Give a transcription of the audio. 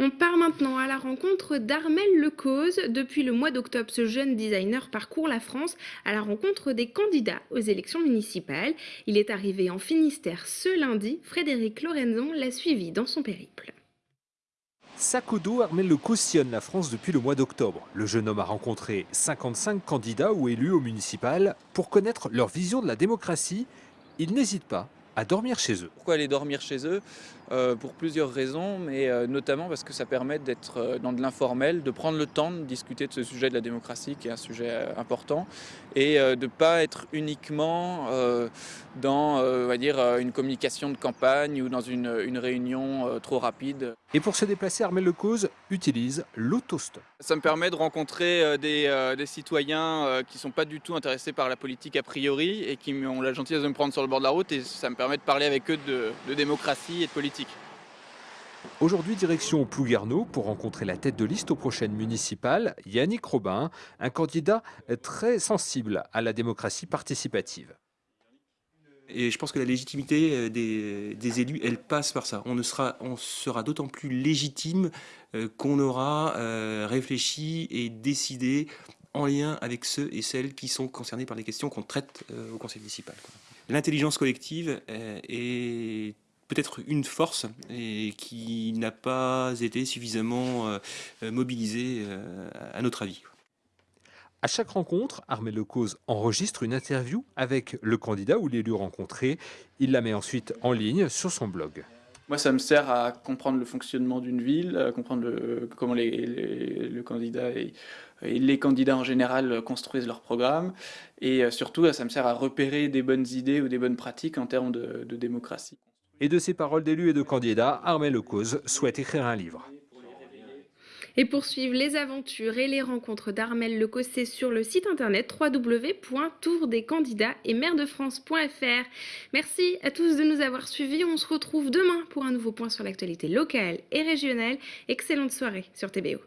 On part maintenant à la rencontre d'Armel Lecause. Depuis le mois d'octobre, ce jeune designer parcourt la France à la rencontre des candidats aux élections municipales. Il est arrivé en Finistère ce lundi. Frédéric Lorenzon l'a suivi dans son périple. Sac au dos, Armel Le cautionne la France depuis le mois d'octobre. Le jeune homme a rencontré 55 candidats ou élus au municipal pour connaître leur vision de la démocratie. Il n'hésite pas à dormir chez eux. Pourquoi aller dormir chez eux? Pour plusieurs raisons, mais euh, notamment parce que ça permet d'être euh, dans de l'informel, de prendre le temps de discuter de ce sujet de la démocratie qui est un sujet important et de ne pas être uniquement dans on va dire, une communication de campagne ou dans une, une réunion trop rapide. Et pour se déplacer, Armel Lecause utilise l'autostop. Ça me permet de rencontrer des, des citoyens qui ne sont pas du tout intéressés par la politique a priori et qui ont la gentillesse de me prendre sur le bord de la route et ça me permet de parler avec eux de, démocratie et de politique. Aujourd'hui, direction Plouguerneau pour rencontrer la tête de liste aux prochaines municipales, Yannick Robin, un candidat très sensible à la démocratie participative. Et je pense que la légitimité euh, des, élus, elle passe par ça. On, ne sera, on sera d'autant plus légitime euh, qu'on aura euh, réfléchi et décidé en lien avec ceux et celles qui sont concernés par les questions qu'on traite au conseil municipal l'intelligence collective est peut-être une force et qui n'a pas été suffisamment euh, euh, mobilisée euh, à notre avis. À chaque rencontre, Armel Lecause enregistre une interview avec le candidat ou l'élu rencontré. Il la met ensuite en ligne sur son blog. Moi, ça me sert à comprendre le fonctionnement d'une ville, à comprendre comment les, le candidat et, les candidats en général construisent leur programme, et surtout, ça me sert à repérer des bonnes idées ou des bonnes pratiques en termes de, de démocratie. Et de ces paroles d'élus et de candidats, Armel Lecause souhaite écrire un livre. Et pour suivre les aventures et les rencontres d'Armel Lecossé sur le site internet www.tourdescandidats et maire-de-france.fr. Merci à tous de nous avoir suivis. On se retrouve demain pour un nouveau point sur l'actualité locale et régionale. Excellente soirée sur TBO.